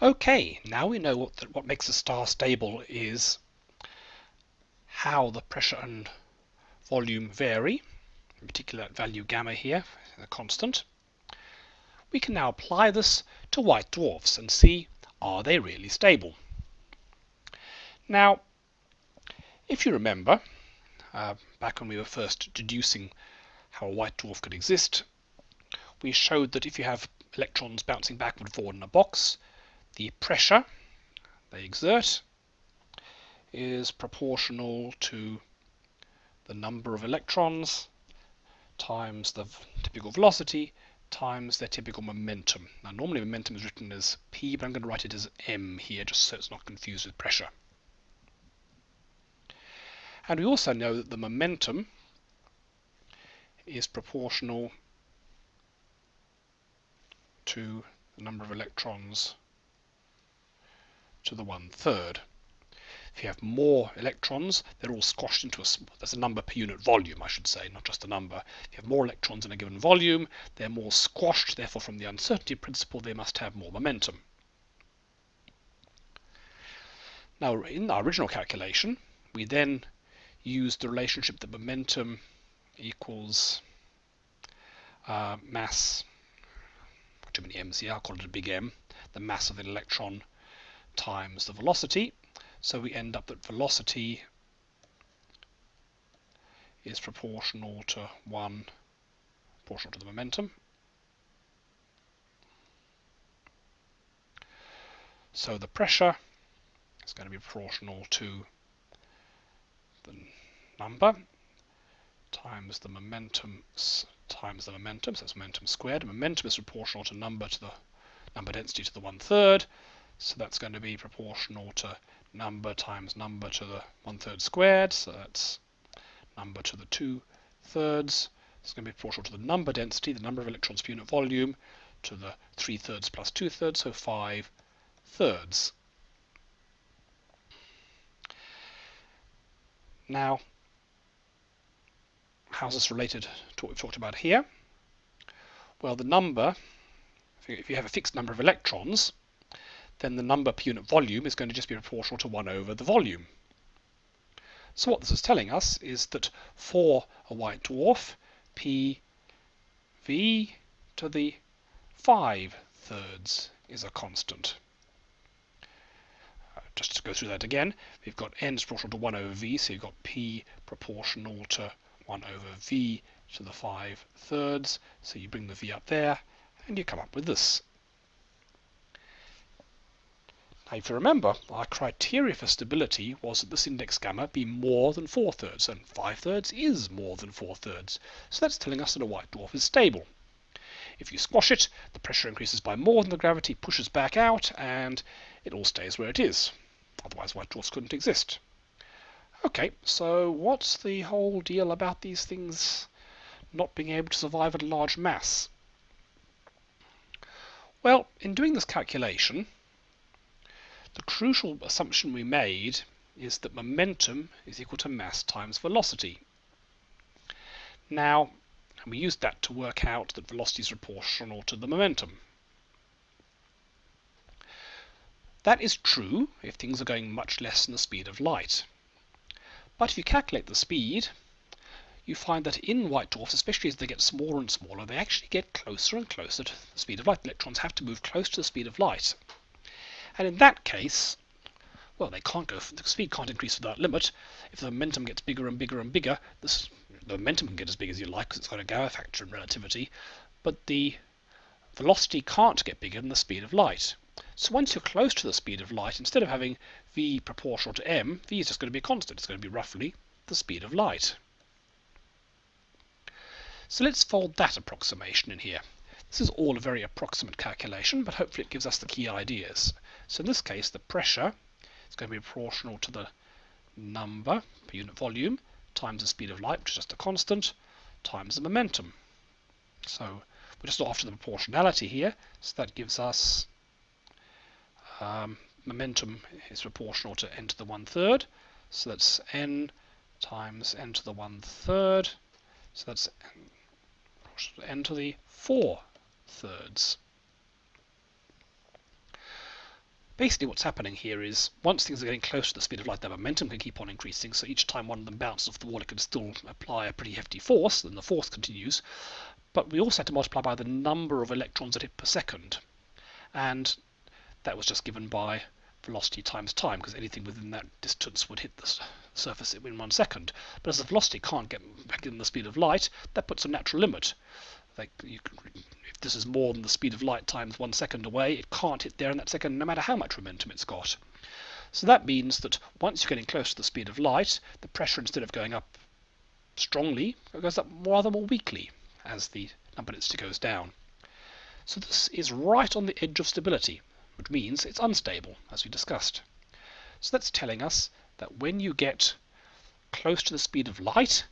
Okay, now we know what, the, what makes a star stable is how the pressure and volume vary, in particular that value gamma here, the constant. We can now apply this to white dwarfs and see are they really stable. Now, if you remember, uh, back when we were first deducing how a white dwarf could exist, we showed that if you have electrons bouncing backward and forward in a box, the pressure they exert is proportional to the number of electrons times the typical velocity times their typical momentum. Now normally momentum is written as P, but I'm going to write it as M here just so it's not confused with pressure. And we also know that the momentum is proportional to the number of electrons to the one third. If you have more electrons, they're all squashed into a, there's a number per unit volume, I should say, not just a number. If you have more electrons in a given volume, they're more squashed, therefore from the uncertainty principle, they must have more momentum. Now, in our original calculation, we then used the relationship that momentum equals uh, mass, too many m's here, I'll call it a big M, the mass of an electron times the velocity. So we end up that velocity is proportional to 1 proportional to the momentum. So the pressure is going to be proportional to the number times the momentum times the momentum, so that's momentum squared. Momentum is proportional to number to the number density to the one third. So that's going to be proportional to number times number to the one third squared. So that's number to the two thirds. It's going to be proportional to the number density, the number of electrons per unit volume, to the three thirds plus two thirds, so five thirds. Now, how's this related to what we've talked about here? Well, the number, if you have a fixed number of electrons, then the number per unit volume is going to just be proportional to 1 over the volume. So what this is telling us is that for a white dwarf, P V to the 5 thirds is a constant. Uh, just to go through that again, we've got n is proportional to 1 over v, so you've got p proportional to 1 over v to the 5 thirds. So you bring the v up there, and you come up with this. Now, if you remember, our criteria for stability was that this index gamma be more than 4 thirds, and 5 thirds is more than 4 thirds. So that's telling us that a white dwarf is stable. If you squash it, the pressure increases by more than the gravity pushes back out, and it all stays where it is. Otherwise, white dwarfs couldn't exist. Okay, so what's the whole deal about these things not being able to survive at a large mass? Well, in doing this calculation, the crucial assumption we made is that momentum is equal to mass times velocity. Now, we used that to work out that velocity is proportional to the momentum. That is true if things are going much less than the speed of light. But if you calculate the speed, you find that in white dwarfs, especially as they get smaller and smaller, they actually get closer and closer to the speed of light. Electrons have to move close to the speed of light. And in that case, well, they can't go, the speed can't increase without limit. If the momentum gets bigger and bigger and bigger, this, the momentum can get as big as you like because it's got a gamma factor in relativity, but the velocity can't get bigger than the speed of light. So once you're close to the speed of light, instead of having v proportional to m, v is just going to be a constant. It's going to be roughly the speed of light. So let's fold that approximation in here. This is all a very approximate calculation, but hopefully it gives us the key ideas. So in this case, the pressure is going to be proportional to the number per unit volume times the speed of light, which is just a constant, times the momentum. So we're just after the proportionality here, so that gives us um, momentum is proportional to n to the one third, so that's n times n to the one third, so that's n to the four thirds. Basically what's happening here is once things are getting close to the speed of light, their momentum can keep on increasing. So each time one of them bounces off the wall, it can still apply a pretty hefty force, then the force continues. But we also had to multiply by the number of electrons it hit per second. And that was just given by velocity times time, because anything within that distance would hit the surface in one second. But as the velocity can't get back in the speed of light, that puts a natural limit. Like you can, this is more than the speed of light times one second away, it can't hit there in that second, no matter how much momentum it's got. So that means that once you're getting close to the speed of light, the pressure instead of going up strongly, it goes up rather more weakly as the number density goes down. So this is right on the edge of stability, which means it's unstable, as we discussed. So that's telling us that when you get close to the speed of light,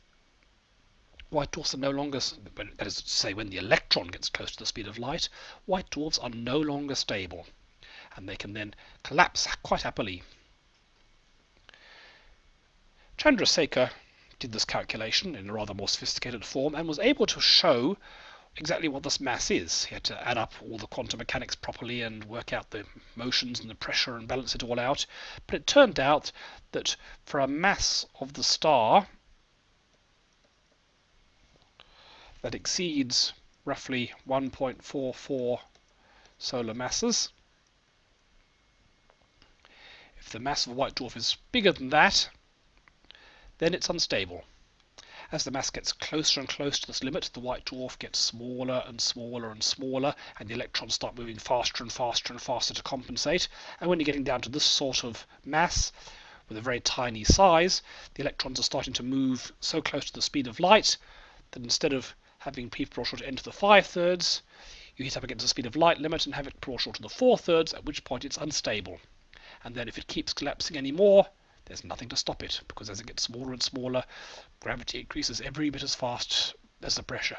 white dwarfs are no longer, that is to say, when the electron gets close to the speed of light, white dwarfs are no longer stable, and they can then collapse quite happily. Chandrasekhar did this calculation in a rather more sophisticated form and was able to show exactly what this mass is. He had to add up all the quantum mechanics properly and work out the motions and the pressure and balance it all out. But it turned out that for a mass of the star that exceeds roughly 1.44 solar masses, if the mass of a white dwarf is bigger than that, then it's unstable. As the mass gets closer and closer to this limit, the white dwarf gets smaller and smaller and smaller, and the electrons start moving faster and faster and faster to compensate. And when you're getting down to this sort of mass, with a very tiny size, the electrons are starting to move so close to the speed of light that instead of having p proportional to n to the 5 thirds, you hit up against the speed of light limit and have it proportional to the 4 thirds, at which point it's unstable. And then if it keeps collapsing anymore, there's nothing to stop it because as it gets smaller and smaller, gravity increases every bit as fast as the pressure.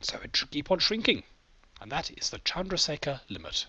So it should keep on shrinking. And that is the Chandrasekhar limit.